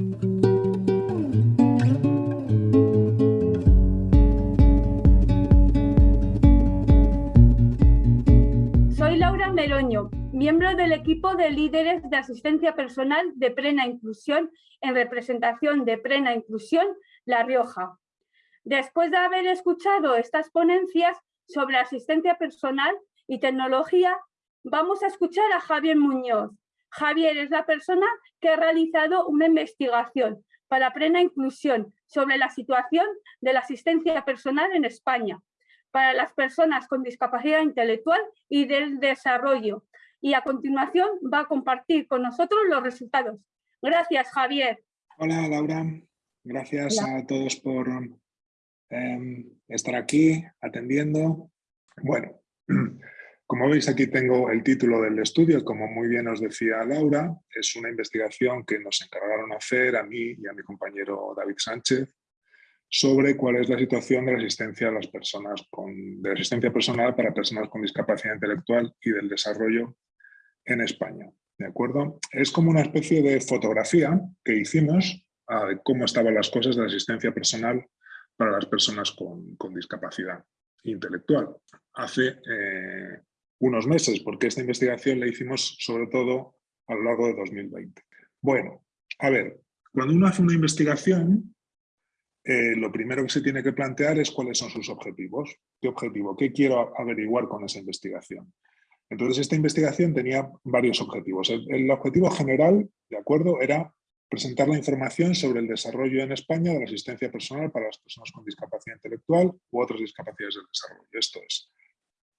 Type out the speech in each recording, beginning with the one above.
Soy Laura Meroño, miembro del equipo de líderes de asistencia personal de Plena Inclusión en representación de Plena Inclusión La Rioja. Después de haber escuchado estas ponencias sobre asistencia personal y tecnología, vamos a escuchar a Javier Muñoz. Javier es la persona que ha realizado una investigación para plena inclusión sobre la situación de la asistencia personal en España para las personas con discapacidad intelectual y del desarrollo. Y a continuación va a compartir con nosotros los resultados. Gracias, Javier. Hola, Laura. Gracias a todos por Em, estar aquí atendiendo. Bueno, como veis aquí tengo el título del estudio, como muy bien os decía Laura, es una investigación que nos encargaron hacer a mí y a mi compañero David Sánchez sobre cuál es la situación de la asistencia a las personas con, de asistencia personal para personas con discapacidad intelectual y del desarrollo en España. ¿De acuerdo? Es como una especie de fotografía que hicimos de cómo estaban las cosas de la asistencia personal para las personas con, discapacidad intelectual. Hace eh, unos meses, porque esta investigación la hicimos sobre todo a lo largo de 2020. Bueno, a ver, cuando uno hace una investigación, eh, lo primero que se tiene que plantear es cuáles son sus objetivos. ¿Qué objetivo? ¿Qué quiero averiguar con esa investigación? Entonces, esta investigación tenía varios objetivos. el objetivo general, ¿de acuerdo?, era presentar la información sobre el desarrollo en España de la asistencia personal para las personas con discapacidad intelectual u otras discapacidades del desarrollo. Esto es,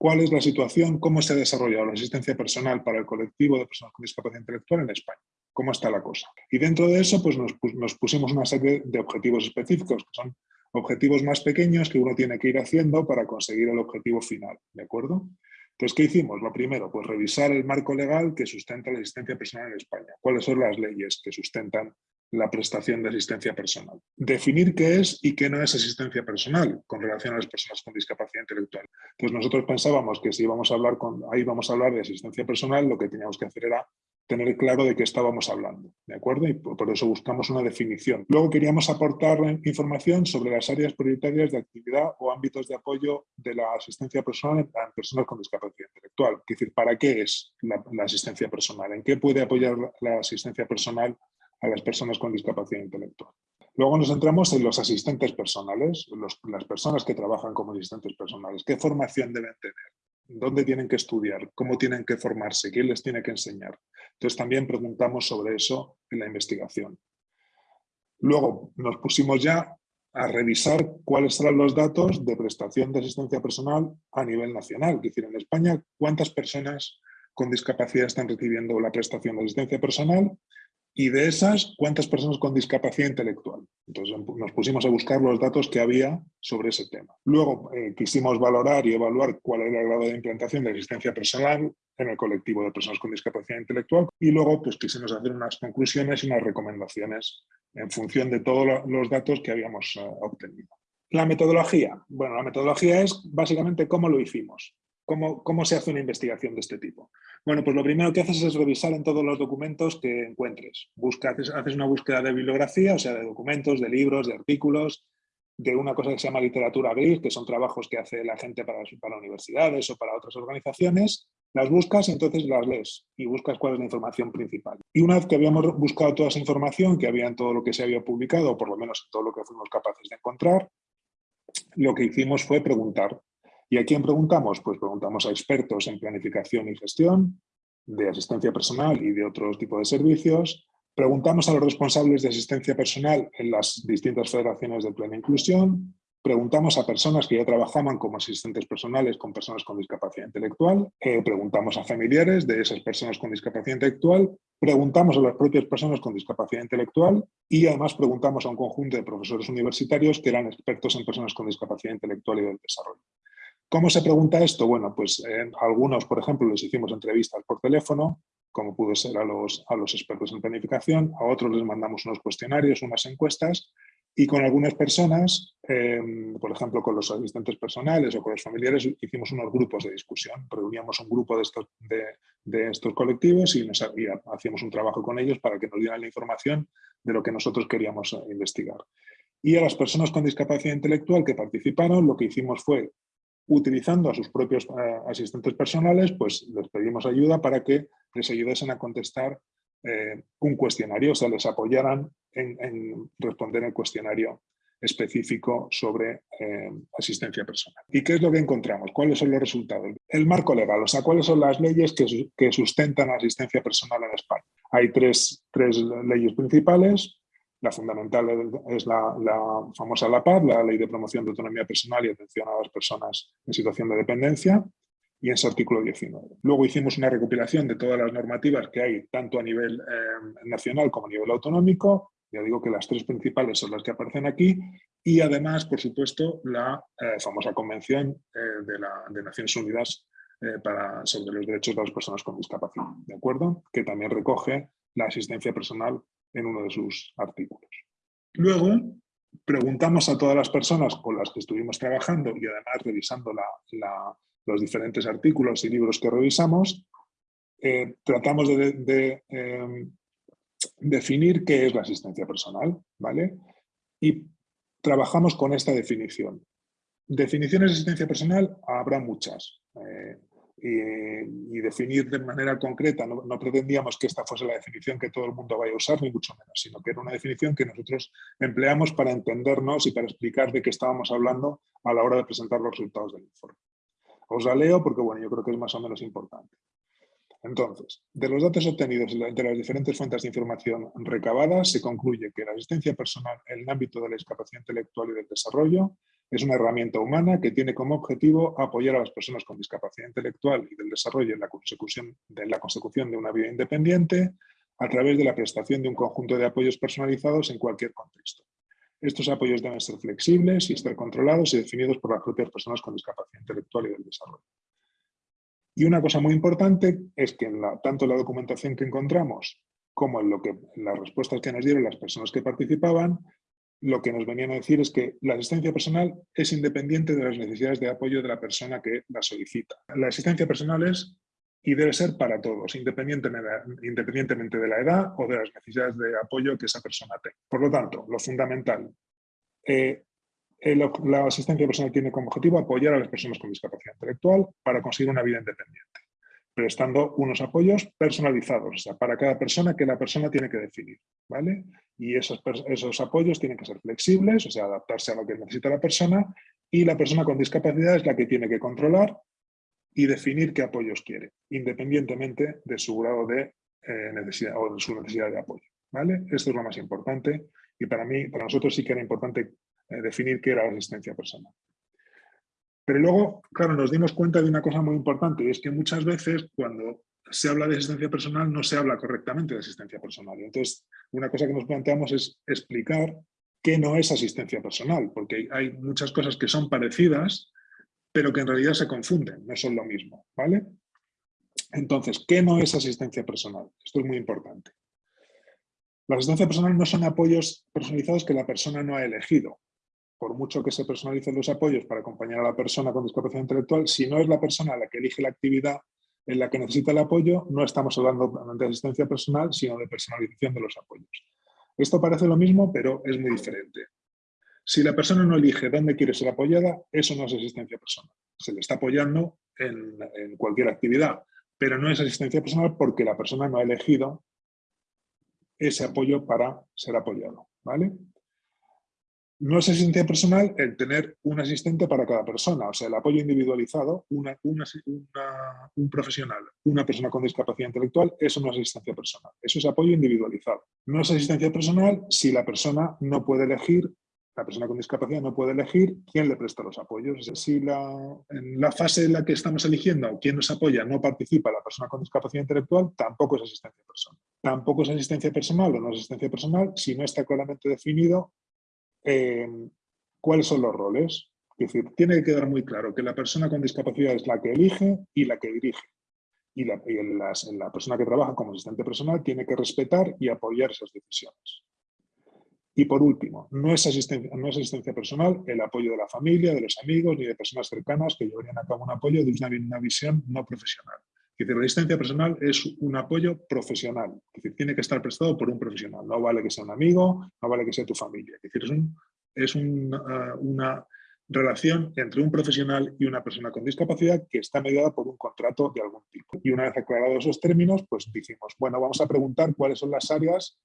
¿cuál es la situación, cómo se ha desarrollado la asistencia personal para el colectivo de personas con discapacidad intelectual en España? ¿Cómo está la cosa? Y dentro de eso pues nos, pusimos una serie de objetivos específicos, que son objetivos más pequeños que uno tiene que ir haciendo para conseguir el objetivo final, ¿de acuerdo? Entonces, ¿qué hicimos? Lo primero, pues revisar el marco legal que sustenta la asistencia personal en España. ¿Cuáles son las leyes que sustentan la prestación de asistencia personal? Definir qué es y qué no es asistencia personal con relación a las personas con discapacidad intelectual. Pues nosotros pensábamos que si íbamos a hablar con, ahí vamos a hablar de asistencia personal, lo que teníamos que hacer era tener claro de qué estábamos hablando, ¿de acuerdo? Y por eso buscamos una definición. Luego queríamos aportar información sobre las áreas prioritarias de actividad o ámbitos de apoyo de la asistencia personal a personas con discapacidad intelectual. Es decir, ¿para qué es la, asistencia personal? ¿En qué puede apoyar la asistencia personal a las personas con discapacidad intelectual? Luego nos centramos en los asistentes personales, las personas que trabajan como asistentes personales. ¿Qué formación deben tener? dónde tienen que estudiar, cómo tienen que formarse, quién les tiene que enseñar. Entonces también preguntamos sobre eso en la investigación. Luego nos pusimos ya a revisar cuáles serán los datos de prestación de asistencia personal a nivel nacional. Es decir, en España, cuántas personas con discapacidad están recibiendo la prestación de asistencia personal y de esas, ¿cuántas personas con discapacidad intelectual? Entonces nos pusimos a buscar los datos que había sobre ese tema. Luego eh, quisimos valorar y evaluar cuál era el grado de implantación de asistencia personal en el colectivo de personas con discapacidad intelectual y luego pues quisimos hacer unas conclusiones y unas recomendaciones en función de todos los datos que habíamos eh, obtenido. La metodología. Bueno, la metodología es básicamente cómo lo hicimos. ¿Cómo, ¿Cómo, se hace una investigación de este tipo? Bueno, pues lo primero que haces es revisar en todos los documentos que encuentres. Haces, una búsqueda de bibliografía, o sea, de documentos, de libros, de artículos, de una cosa que se llama literatura gris, que son trabajos que hace la gente para, para universidades o para otras organizaciones. Las buscas entonces las lees y buscas cuál es la información principal. Y una vez que habíamos buscado toda esa información que había en todo lo que se había publicado, o por lo menos en todo lo que fuimos capaces de encontrar, lo que hicimos fue preguntar ¿Y a quién preguntamos? Pues preguntamos a expertos en planificación y gestión, de asistencia personal y de otros tipos de servicios. Preguntamos a los responsables de asistencia personal en las distintas federaciones de plena inclusión. Preguntamos a personas que ya trabajaban como asistentes personales con personas con discapacidad intelectual. Eh, preguntamos a familiares de esas personas con discapacidad intelectual. Preguntamos a las propias personas con discapacidad intelectual y además preguntamos a un conjunto de profesores universitarios que eran expertos en personas con discapacidad intelectual y del desarrollo. ¿Cómo se pregunta esto? Bueno, pues algunos, por ejemplo, les hicimos entrevistas por teléfono, como pudo ser a los, a los expertos en planificación, a otros les mandamos unos cuestionarios, unas encuestas, y con algunas personas, em, por ejemplo, con los asistentes personales o con los familiares, hicimos unos grupos de discusión. Reuníamos un grupo de estos, de, estos colectivos y, nos, hacíamos un trabajo con ellos para que nos dieran la información de lo que nosotros queríamos eh, investigar. Y a las personas con discapacidad intelectual que participaron, lo que hicimos fue, utilizando a sus propios eh, asistentes personales, pues les pedimos ayuda para que les ayudasen a contestar eh, un cuestionario, o sea, les apoyaran en, responder el cuestionario específico sobre eh, asistencia personal. ¿Y qué es lo que encontramos? ¿Cuáles son los resultados? El marco legal, o sea, cuáles son las leyes que, que sustentan la asistencia personal en España. Hay tres, tres leyes principales, la fundamental es la, famosa LAPAD, la Ley de Promoción de Autonomía Personal y Atención a las Personas en Situación de Dependencia, y en su artículo 19. Luego hicimos una recopilación de todas las normativas que hay, tanto a nivel eh, nacional como a nivel autonómico, ya digo que las tres principales son las que aparecen aquí, y además, por supuesto, la eh, famosa Convención eh, de, la, Naciones Unidas para, sobre los derechos de las personas con discapacidad, ¿de acuerdo? Que también recoge la asistencia personal en uno de sus artículos. Luego, preguntamos a todas las personas con las que estuvimos trabajando y además revisando los diferentes artículos y libros que revisamos, eh, tratamos de, em, definir qué es la asistencia personal, ¿vale? Y trabajamos con esta definición. Definiciones de asistencia personal habrá muchas. Eh, y, definir de manera concreta, no, pretendíamos que esta fuese la definición que todo el mundo vaya a usar, ni mucho menos, sino que era una definición que nosotros empleamos para entendernos y para explicar de qué estábamos hablando a la hora de presentar los resultados del informe. Os la leo porque bueno, yo creo que es más o menos importante. Entonces, de los datos obtenidos de las diferentes fuentes de información recabadas, se concluye que la asistencia personal en el ámbito de la discapacidad intelectual y del desarrollo es una herramienta humana que tiene como objetivo apoyar a las personas con discapacidad intelectual y del desarrollo en la consecución de, una vida independiente a través de la prestación de un conjunto de apoyos personalizados en cualquier contexto. Estos apoyos deben ser flexibles y estar controlados y definidos por las propias personas con discapacidad intelectual y del desarrollo. Y una cosa muy importante es que en tanto en la documentación que encontramos como lo que, en las respuestas que nos dieron las personas que participaban, lo que nos venían a decir es que la asistencia personal es independiente de las necesidades de apoyo de la persona que la solicita. La asistencia personal es y debe ser para todos, independientemente de la edad o de las necesidades de apoyo que esa persona tenga. Por lo tanto, lo fundamental, eh, la asistencia personal tiene como objetivo apoyar a las personas con discapacidad intelectual para conseguir una vida independiente, prestando unos apoyos personalizados, o sea, para cada persona que la persona tiene que definir. ¿vale? y esos, esos apoyos tienen que ser flexibles, o sea, adaptarse a lo que necesita la persona y la persona con discapacidad es la que tiene que controlar y definir qué apoyos quiere, independientemente de su grado de eh, necesidad o de su necesidad de apoyo. ¿vale? Esto es lo más importante y para mí, para nosotros sí que era importante eh, definir qué era la asistencia personal. Pero luego, claro, nos dimos cuenta de una cosa muy importante y es que muchas veces cuando se habla de asistencia personal, no se habla correctamente de asistencia personal. Entonces, una cosa que nos planteamos es explicar qué no es asistencia personal, porque hay muchas cosas que son parecidas, pero que en realidad se confunden, no son lo mismo. ¿vale? Entonces, ¿qué no es asistencia personal? Esto es muy importante. La asistencia personal no son apoyos personalizados que la persona no ha elegido. Por mucho que se personalicen los apoyos para acompañar a la persona con discapacidad intelectual, si no es la persona la que elige la actividad, en la que necesita el apoyo, no estamos hablando de asistencia personal, sino de personalización de los apoyos. Esto parece lo mismo, pero es muy diferente. Si la persona no elige dónde quiere ser apoyada, eso no es asistencia personal. Se le está apoyando en, en cualquier actividad, pero no es asistencia personal porque la persona no ha elegido ese apoyo para ser apoyado. ¿vale? No es asistencia personal el tener un asistente para cada persona, o sea, el apoyo individualizado, una, un profesional, una persona con discapacidad intelectual, eso no es asistencia personal, eso es apoyo individualizado. No es asistencia personal si la persona no puede elegir, la persona con discapacidad no puede elegir quién le presta los apoyos. Si la, en la fase en la que estamos eligiendo quién nos apoya no participa la persona con discapacidad intelectual, tampoco es asistencia personal. Tampoco es asistencia personal o no es asistencia personal si no está claramente definido Em, cuáles son los roles. Es decir, tiene que quedar muy claro que la persona con discapacidad es la que elige y la que dirige. Y la, la persona que trabaja como asistente personal tiene que respetar y apoyar esas decisiones. Y por último, no es, asistencia, no es asistencia personal el apoyo de la familia, de los amigos ni de personas cercanas que llevarían a cabo un apoyo de una visión no profesional. Es la asistencia personal es un apoyo profesional, es decir, tiene que estar prestado por un profesional, no vale que sea un amigo, no vale que sea tu familia, es decir, es, uh, una relación entre un profesional y una persona con discapacidad que está mediada por un contrato de algún tipo. Y una vez aclarados esos términos, pues decimos, bueno, vamos a preguntar cuáles son las áreas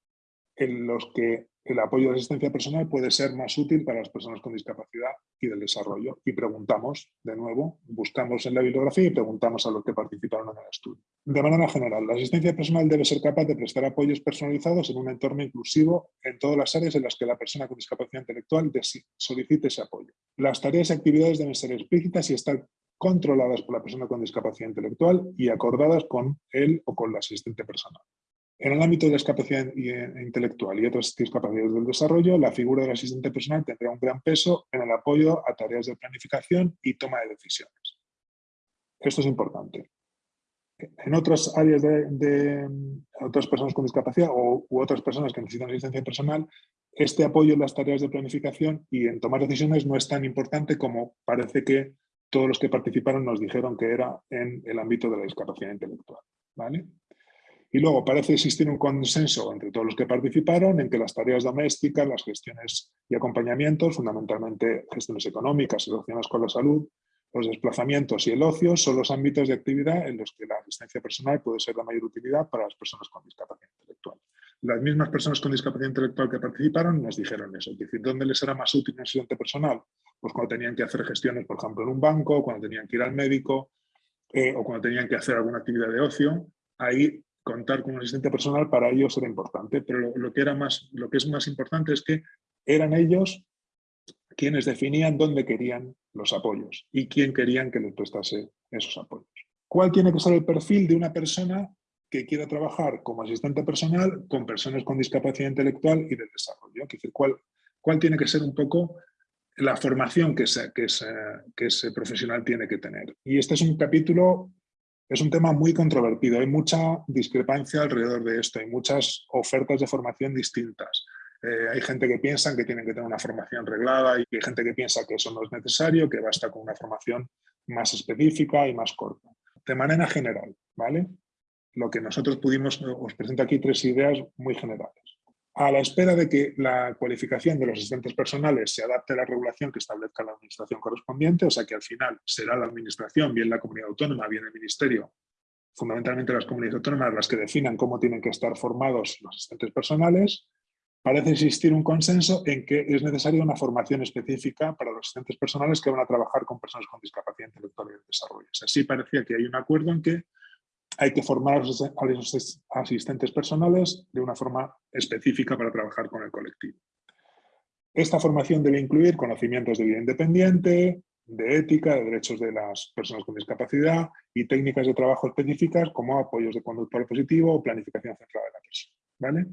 en los que el apoyo de asistencia personal puede ser más útil para las personas con discapacidad y del desarrollo. Y preguntamos, de nuevo, buscamos en la bibliografía y preguntamos a los que participaron en el estudio. De manera general, la asistencia personal debe ser capaz de prestar apoyos personalizados en un entorno inclusivo en todas las áreas en las que la persona con discapacidad intelectual solicite ese apoyo. Las tareas y actividades deben ser explícitas y estar controladas por la persona con discapacidad intelectual y acordadas con él o con la asistente personal. En el ámbito de la discapacidad eh, intelectual y otras discapacidades del desarrollo, la figura del asistente personal tendrá un gran peso en el apoyo a tareas de planificación y toma de decisiones. Esto es importante. En otras áreas de, otras personas con discapacidad o, u otras personas que necesitan asistencia personal, este apoyo en las tareas de planificación y en tomar decisiones no es tan importante como parece que todos los que participaron nos dijeron que era en el ámbito de la discapacidad intelectual. ¿vale? Y luego parece existir un consenso entre todos los que participaron en que las tareas domésticas, las gestiones y acompañamientos, fundamentalmente gestiones económicas relacionadas con la salud, los desplazamientos y el ocio son los ámbitos de actividad en los que la asistencia personal puede ser de mayor utilidad para las personas con discapacidad intelectual. Las mismas personas con discapacidad intelectual que participaron nos dijeron eso, es decir, ¿dónde les era más útil un asistente personal? Pues cuando tenían que hacer gestiones, por ejemplo, en un banco, cuando tenían que ir al médico eh, o cuando tenían que hacer alguna actividad de ocio, ahí contar con un asistente personal para ellos era importante, pero lo, que era más, lo que es más importante es que eran ellos quienes definían dónde querían los apoyos y quién querían que les prestase esos apoyos. ¿Cuál tiene que ser el perfil de una persona que quiera trabajar como asistente personal con personas con discapacidad intelectual y de desarrollo? Es decir, ¿cuál, cuál tiene que ser un poco la formación que que, que ese profesional tiene que tener? Y este es un capítulo es un tema muy controvertido, hay mucha discrepancia alrededor de esto, hay muchas ofertas de formación distintas. Eh, hay gente que piensa que tienen que tener una formación reglada y hay gente que piensa que eso no es necesario, que basta con una formación más específica y más corta. De manera general, ¿vale? Lo que nosotros pudimos, os presento aquí tres ideas muy generales a la espera de que la cualificación de los asistentes personales se adapte a la regulación que establezca la administración correspondiente, o sea que al final será la administración, bien la comunidad autónoma, bien el ministerio, fundamentalmente las comunidades autónomas las que definan cómo tienen que estar formados los asistentes personales, parece existir un consenso en que es necesaria una formación específica para los asistentes personales que van a trabajar con personas con discapacidad intelectual y de desarrollo. Así parecía que hay un acuerdo en que hay que formar a los asistentes personales de una forma específica para trabajar con el colectivo. Esta formación debe incluir conocimientos de vida independiente, de ética, de derechos de las personas con discapacidad y técnicas de trabajo específicas como apoyos de conducta positivo o planificación centrada en la persona. ¿vale?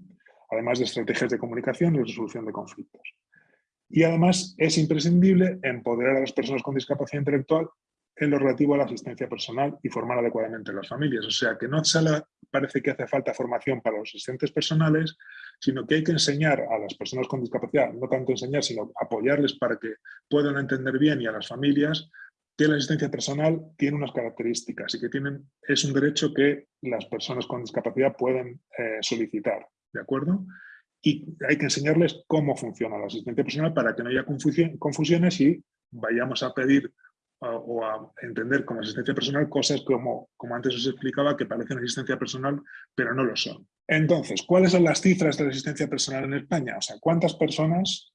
Además de estrategias de comunicación y resolución de conflictos. Y además es imprescindible empoderar a las personas con discapacidad intelectual en lo relativo a la asistencia personal y formar adecuadamente a las familias. O sea, que no solo parece que hace falta formación para los asistentes personales, sino que hay que enseñar a las personas con discapacidad, no tanto enseñar, sino apoyarles para que puedan entender bien y a las familias que la asistencia personal tiene unas características y que tienen, es un derecho que las personas con discapacidad pueden eh, solicitar, ¿de acuerdo? Y hay que enseñarles cómo funciona la asistencia personal para que no haya confusiones y vayamos a pedir o a entender como asistencia personal cosas como, como antes os explicaba que parecen asistencia personal pero no lo son. Entonces, ¿cuáles son las cifras de la asistencia personal en España? O sea, ¿cuántas personas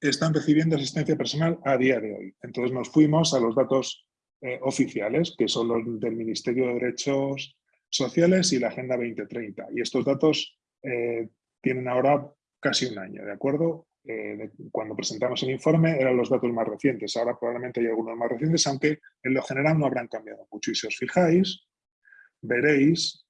están recibiendo asistencia personal a día de hoy? Entonces nos fuimos a los datos eh, oficiales, que son los del Ministerio de Derechos Sociales y la Agenda 2030. Y estos datos eh, tienen ahora casi un año, ¿de acuerdo? Eh, cuando presentamos el informe eran los datos más recientes. Ahora probablemente hay algunos más recientes, aunque en lo general no habrán cambiado mucho. Y si os fijáis, veréis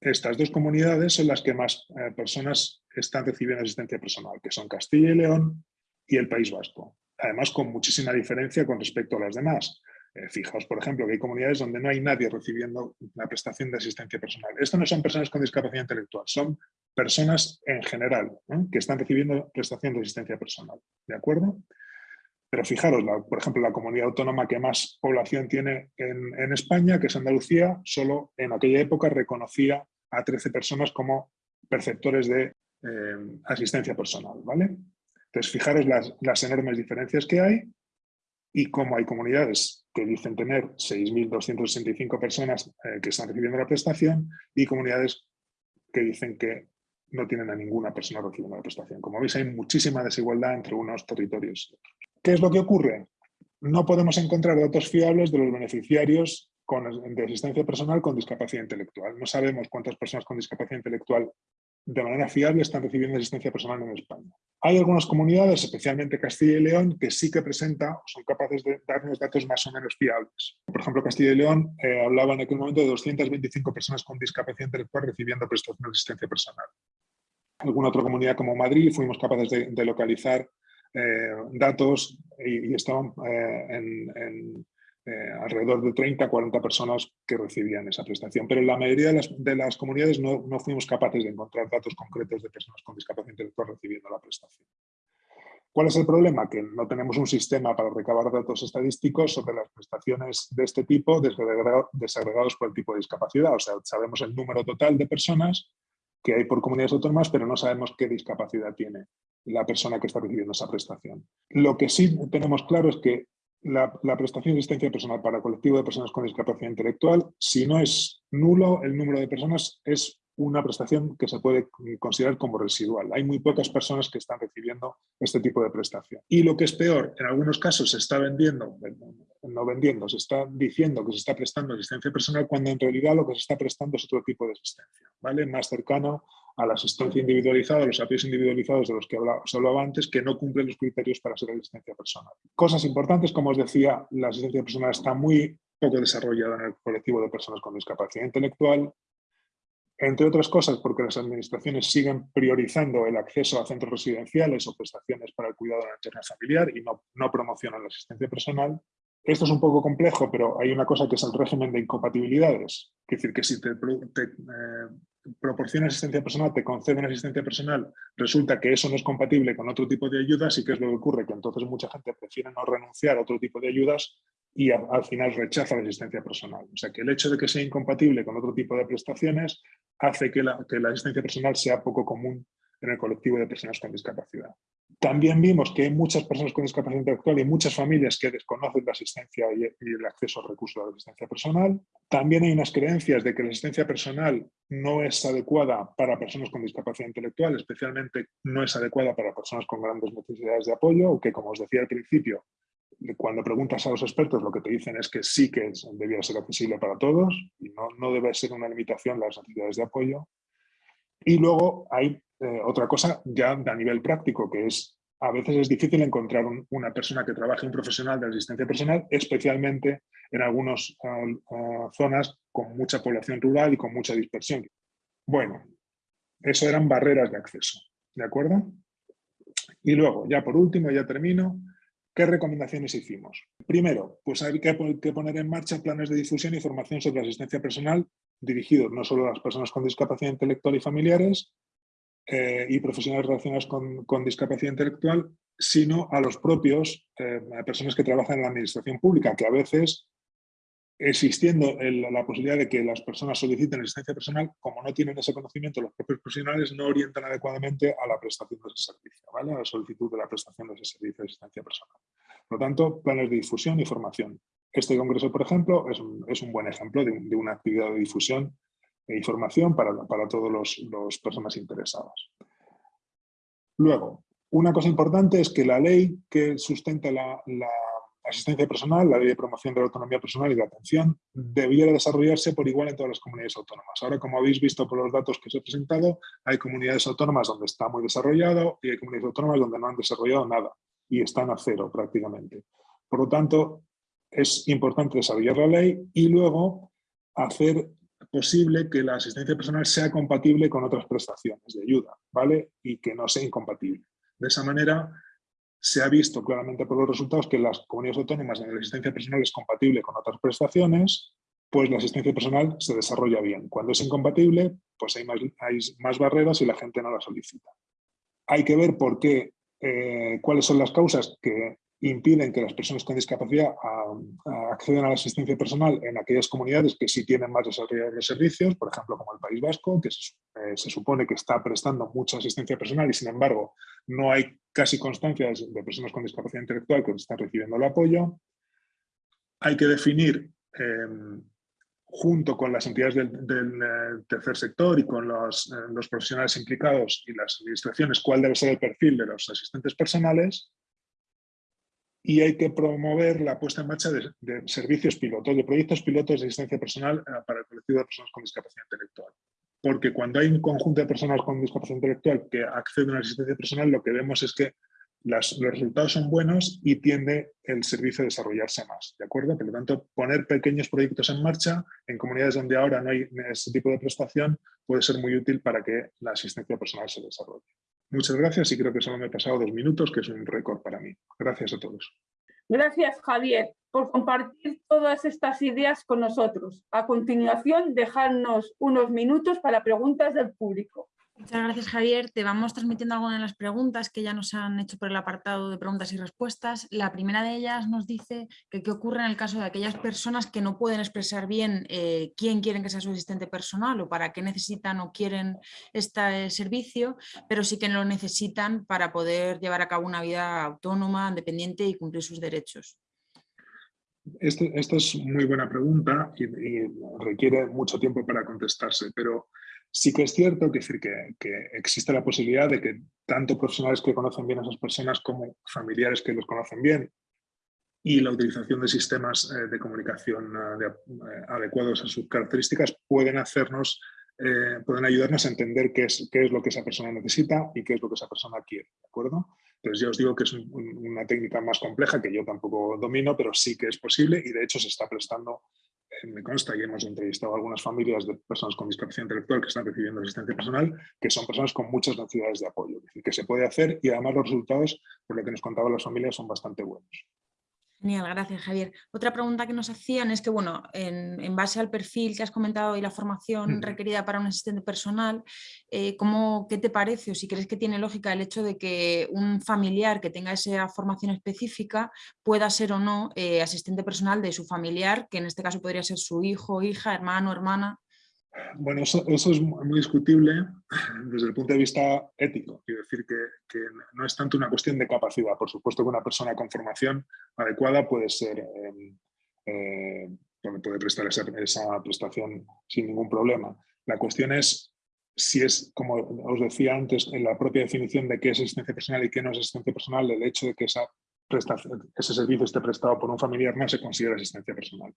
estas dos comunidades son las que más eh, personas están recibiendo asistencia personal, que son Castilla y León y el País Vasco. Además, con muchísima diferencia con respecto a las demás. Eh, fijaos, por ejemplo, que hay comunidades donde no hay nadie recibiendo la prestación de asistencia personal. Esto no son personas con discapacidad intelectual, son personas en general que están recibiendo prestación de asistencia personal. ¿De acuerdo? Pero fijaros, por ejemplo, la comunidad autónoma que más población tiene en, España, que es Andalucía, solo en aquella época reconocía a 13 personas como perceptores de eh, asistencia personal. ¿vale? Entonces, fijaros las, enormes diferencias que hay y cómo hay comunidades que dicen tener 6.265 personas eh, que están recibiendo la prestación y comunidades que dicen que no tienen a ninguna persona recibiendo la prestación. Como veis, hay muchísima desigualdad entre unos territorios. ¿Qué es lo que ocurre? No podemos encontrar datos fiables de los beneficiarios de asistencia personal con discapacidad intelectual. No sabemos cuántas personas con discapacidad intelectual de manera fiable están recibiendo asistencia personal en España. Hay algunas comunidades, especialmente Castilla y León, que sí que presenta o son capaces de darnos datos más o menos fiables. Por ejemplo, Castilla y León eh, hablaba en aquel momento de 225 personas con discapacidad intelectual recibiendo prestación de asistencia personal. Alguna otra comunidad como Madrid fuimos capaces de, localizar eh, datos y, estaban eh, en eh, alrededor de 30 40 personas que recibían esa prestación. Pero en la mayoría de las, comunidades no, no, fuimos capaces de encontrar datos concretos de personas con discapacidad intelectual recibiendo la prestación. ¿Cuál es el problema? Que no tenemos un sistema para recabar datos estadísticos sobre las prestaciones de este tipo desagregados por el tipo de discapacidad. O sea, sabemos el número total de personas que hay por comunidades autónomas, pero no sabemos qué discapacidad tiene la persona que está recibiendo esa prestación. Lo que sí tenemos claro es que la, prestación de asistencia personal para colectivo de personas con discapacidad intelectual, si no es nulo el número de personas, es una prestación que se puede considerar como residual. Hay muy pocas personas que están recibiendo este tipo de prestación. Y lo que es peor, en algunos casos se está vendiendo, no vendiendo, se está diciendo que se está prestando asistencia personal cuando en realidad lo que se está prestando es otro tipo de asistencia, ¿vale? Más cercano a la asistencia individualizada, a los apoyos individualizados de los que hablaba, os hablaba antes, que no cumplen los criterios para ser asistencia personal. Cosas importantes, como os decía, la asistencia personal está muy poco desarrollada en el colectivo de personas con discapacidad intelectual, entre otras cosas porque las administraciones siguen priorizando el acceso a centros residenciales o prestaciones para el cuidado de la entorno familiar y no, no promocionan la asistencia personal. Esto es un poco complejo, pero hay una cosa que es el régimen de incompatibilidades. Es decir, que si te, eh, proporciona asistencia personal, te conceden asistencia personal, resulta que eso no es compatible con otro tipo de ayudas y qué es lo que ocurre, que entonces mucha gente prefiere no renunciar a otro tipo de ayudas y al final rechaza la asistencia personal. O sea que el hecho de que sea incompatible con otro tipo de prestaciones hace que la, que la asistencia personal sea poco común en el colectivo de personas con discapacidad. También vimos que hay muchas personas con discapacidad intelectual y muchas familias que desconocen la asistencia y el acceso al recurso de la asistencia personal. También hay unas creencias de que la asistencia personal no es adecuada para personas con discapacidad intelectual, especialmente no es adecuada para personas con grandes necesidades de apoyo, o que como os decía al principio, cuando preguntas a los expertos lo que te dicen es que sí que debía ser accesible para todos y no, no debe ser una limitación las necesidades de apoyo. Y luego hay eh, otra cosa ya a nivel práctico, que es a veces es difícil encontrar una persona que trabaje, un profesional de asistencia personal, especialmente en algunas ah, ah, zonas con mucha población rural y con mucha dispersión. Bueno, eso eran barreras de acceso, ¿de acuerdo? Y luego, ya por último, ya termino, ¿qué recomendaciones hicimos? Primero, pues hay que poner en marcha planes de difusión y formación sobre asistencia personal dirigidos no solo a las personas con discapacidad intelectual y familiares, eh, y profesionales relacionados con, discapacidad intelectual, sino a los propios, eh, personas que trabajan en la administración pública, que a veces, existiendo la posibilidad de que las personas soliciten asistencia personal, como no tienen ese conocimiento, los propios profesionales no orientan adecuadamente a la prestación de ese servicio, ¿vale? a la solicitud de la prestación de ese servicio de asistencia personal. Por lo tanto, planes de difusión y formación. Este congreso, por ejemplo, es un, buen ejemplo de, una actividad de difusión e información para, para todas las personas interesadas. Luego, una cosa importante es que la ley que sustenta la, asistencia personal, la ley de promoción de la autonomía personal y de atención, debiera desarrollarse por igual en todas las comunidades autónomas. Ahora, como habéis visto por los datos que os he presentado, hay comunidades autónomas donde está muy desarrollado y hay comunidades autónomas donde no han desarrollado nada y están a cero prácticamente. Por lo tanto, es importante desarrollar la ley y luego hacer posible que la asistencia personal sea compatible con otras prestaciones de ayuda, ¿vale? Y que no sea incompatible. De esa manera, se ha visto claramente por los resultados que las comunidades autónomas donde la asistencia personal es compatible con otras prestaciones, pues la asistencia personal se desarrolla bien. Cuando es incompatible, pues hay más, barreras y la gente no la solicita. Hay que ver por qué, eh, cuáles son las causas que impiden que las personas con discapacidad accedan a la asistencia personal en aquellas comunidades que sí tienen más desarrollados los servicios, por ejemplo, como el País Vasco, que se, eh, se, supone que está prestando mucha asistencia personal y, sin embargo, no hay casi constancias de personas con discapacidad intelectual que están recibiendo el apoyo. Hay que definir em, junto con las entidades del, eh, tercer sector y con eh, los, profesionales implicados y las administraciones, cuál debe ser el perfil de los asistentes personales y hay que promover la puesta en marcha de, servicios pilotos, de proyectos pilotos de asistencia personal eh, para el colectivo de personas con discapacidad intelectual. Porque cuando hay un conjunto de personas con discapacidad intelectual que acceden a la asistencia personal, lo que vemos es que los resultados son buenos y tiende el servicio a desarrollarse más, ¿de acuerdo? Por lo tanto, poner pequeños proyectos en marcha en comunidades donde ahora no hay ese tipo de prestación puede ser muy útil para que la asistencia personal se desarrolle. Muchas gracias y creo que solo me he pasado dos minutos, que es un récord para mí. Gracias a todos. Gracias, Javier, por compartir todas estas ideas con nosotros. A continuación, dejarnos unos minutos para preguntas del público. Muchas gracias Javier. Te vamos transmitiendo algunas de las preguntas que ya nos han hecho por el apartado de preguntas y respuestas. La primera de ellas nos dice que qué ocurre en el caso de aquellas personas que no pueden expresar bien eh, quién quieren que sea su asistente personal o para qué necesitan o quieren este servicio, pero sí que lo necesitan para poder llevar a cabo una vida autónoma, independiente y cumplir sus derechos. Esta es muy buena pregunta y requiere mucho tiempo para contestarse, pero Sí que es cierto que, decir, que, existe la posibilidad de que tanto profesionales que conocen bien a esas personas como familiares que los conocen bien y la utilización de sistemas eh, de comunicación eh, eh, adecuados a sus características pueden hacernos, pueden ayudarnos a entender qué es, qué es lo que esa persona necesita y qué es lo que esa persona quiere, ¿de acuerdo? Entonces ya os digo que es una técnica más compleja que yo tampoco domino, pero sí que es posible y de hecho se está prestando me consta y hemos entrevistado a algunas familias de personas con discapacidad intelectual que están recibiendo asistencia personal, que son personas con muchas necesidades de apoyo, es decir, que se puede hacer y además los resultados, por lo que nos contaban las familias, son bastante buenos. Genial, gracias Javier. Otra pregunta que nos hacían es que, bueno, en, base al perfil que has comentado y la formación requerida para un asistente personal, eh, ¿cómo, ¿qué te parece o si crees que tiene lógica el hecho de que un familiar que tenga esa formación específica pueda ser o no eh, asistente personal de su familiar, que en este caso podría ser su hijo, hija, hermano, hermana? Bueno, eso, es muy discutible desde el punto de vista ético. Quiero decir que, no es tanto una cuestión de capacidad. Por supuesto que una persona con formación adecuada puede ser, em, eh, puede prestar esa, prestación sin ningún problema. La cuestión es si es, como os decía antes, en la propia definición de qué es asistencia personal y qué no es asistencia personal, el hecho de que esa ese servicio esté prestado por un familiar no se considera asistencia personal.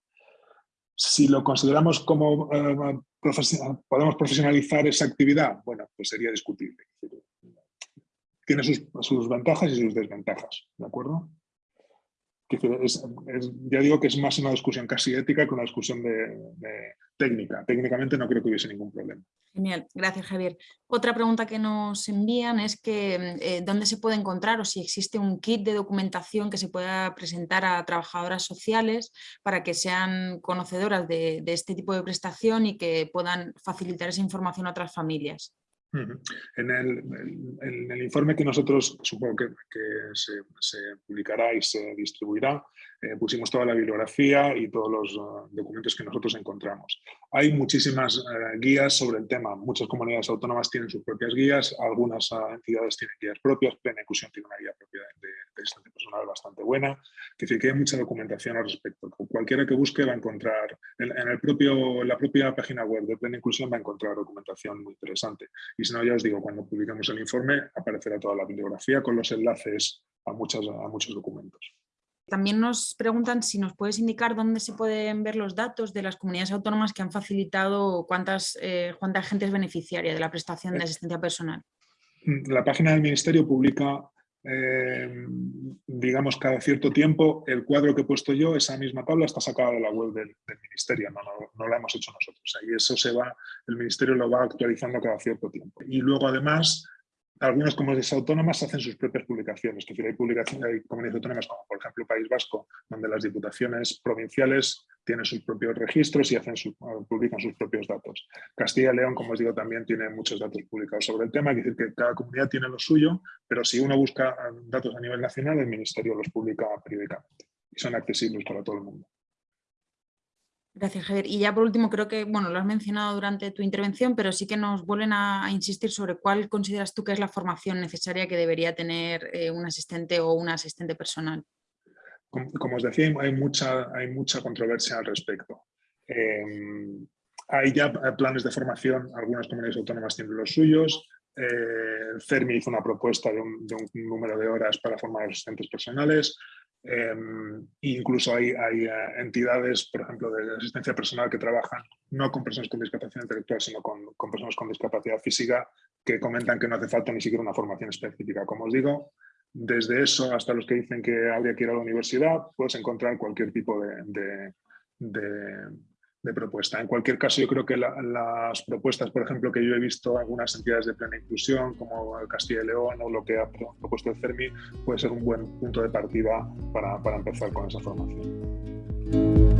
Si lo consideramos como eh, podemos profesionalizar esa actividad, bueno, pues sería discutible. Tiene sus, ventajas y sus desventajas, ¿de acuerdo? Ya digo que es más una discusión casi ética que una discusión de, técnica. Técnicamente no creo que hubiese ningún problema. Genial, gracias Javier. Otra pregunta que nos envían es que eh, dónde se puede encontrar o si existe un kit de documentación que se pueda presentar a trabajadoras sociales para que sean conocedoras de este tipo de prestación y que puedan facilitar esa información a otras familias. En el, informe que nosotros, supongo que, se, publicará y se distribuirá, eh, pusimos toda la bibliografía y todos los uh, documentos que nosotros encontramos. Hay muchísimas eh, guías sobre el tema. Muchas comunidades autónomas tienen sus propias guías, algunas uh, entidades tienen guías propias, Plena Inclusión tiene una guía propia de, de, personal bastante buena. Es decir, que hay mucha documentación al respecto. Cualquiera que busque va a encontrar, en, el propio, la propia página web de Plena Inclusión va a encontrar documentación muy interesante. Y si no, ya os digo, cuando publicamos el informe aparecerá toda la bibliografía con los enlaces a, muchas, a muchos documentos. También nos preguntan si nos puedes indicar dónde se pueden ver los datos de las comunidades autónomas que han facilitado cuántas, eh, cuánta gente es beneficiaria de la prestación de asistencia personal. La página del Ministerio publica, eh, digamos, cada cierto tiempo el cuadro que he puesto yo, esa misma tabla está sacada de la web del, Ministerio, no, no, la hemos hecho nosotros. Ahí eso se va, el Ministerio lo va actualizando cada cierto tiempo. Y luego además algunas comunidades autónomas hacen sus propias publicaciones, es decir, hay, publicaciones, hay comunidades autónomas como por ejemplo País Vasco, donde las diputaciones provinciales tienen sus propios registros y hacen publican sus propios datos. Castilla y León, como os digo, también tiene muchos datos publicados sobre el tema, es decir, que cada comunidad tiene lo suyo, pero si uno busca datos a nivel nacional, el Ministerio los publica periódicamente y son accesibles para todo el mundo. Gracias, Javier. Y ya por último, creo que bueno, lo has mencionado durante tu intervención, pero sí que nos vuelven a, insistir sobre cuál consideras tú que es la formación necesaria que debería tener eh, un asistente o una asistente personal. Como, os decía, hay mucha, hay mucha controversia al respecto. Em, hay ya planes de formación, algunas comunidades autónomas tienen los suyos. Eh, hizo una propuesta de un, número de horas para formar asistentes personales. Em, incluso hay, eh, entidades, por ejemplo, de asistencia personal que trabajan no con personas con discapacidad intelectual, sino con, personas con discapacidad física, que comentan que no hace falta ni siquiera una formación específica. Como os digo, desde eso hasta los que dicen que habría que ir a la universidad, puedes encontrar cualquier tipo de propuesta. En cualquier caso, yo creo que las propuestas, por ejemplo, que yo he visto algunas entidades de plena inclusión, como Castilla y León o lo que ha propuesto el CERMI, puede ser un buen punto de partida para, para empezar con esa formación.